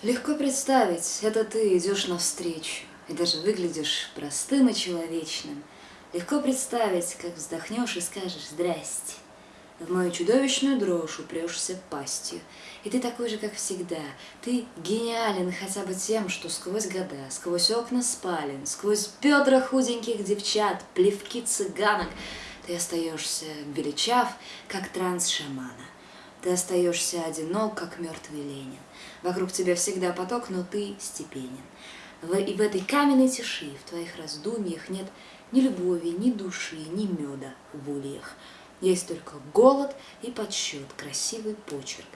Легко представить, это ты идешь навстречу, и даже выглядишь простым и человечным. Легко представить, как вздохнешь и скажешь «Здрасте». В мою чудовищную дрожь упрешься пастью. И ты такой же, как всегда. Ты гениален хотя бы тем, что сквозь года, сквозь окна спален, сквозь бедра худеньких девчат, плевки цыганок, ты остаешься величав, как транс шамана. Ты остаешься одинок, как мертвый Ленин. Вокруг тебя всегда поток, но ты степенен. И в этой каменной тиши, в твоих раздумьях нет ни любови, ни души, ни меда в ульях. Есть только голод и подсчет, красивый почерк.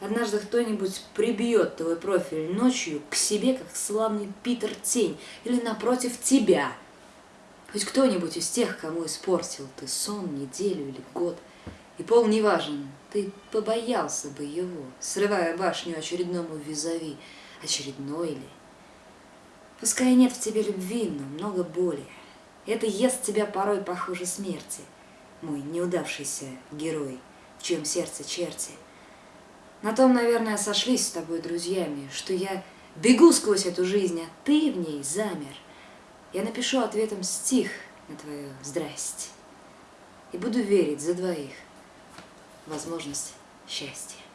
Однажды кто-нибудь прибьет твой профиль ночью к себе, как славный Питер Тень, или напротив тебя. Хоть кто-нибудь из тех, кому испортил ты сон, неделю или год – и пол не важен, ты побоялся бы его, срывая башню очередному визави, очередной ли. Пускай нет в тебе любви, но много боли. Это ест тебя порой похуже смерти, мой неудавшийся герой, в чьем сердце черти. На том, наверное, сошлись с тобой друзьями, что я бегу сквозь эту жизнь, а ты в ней замер. Я напишу ответом стих на твое «здрасте» и буду верить за двоих возможность счастья.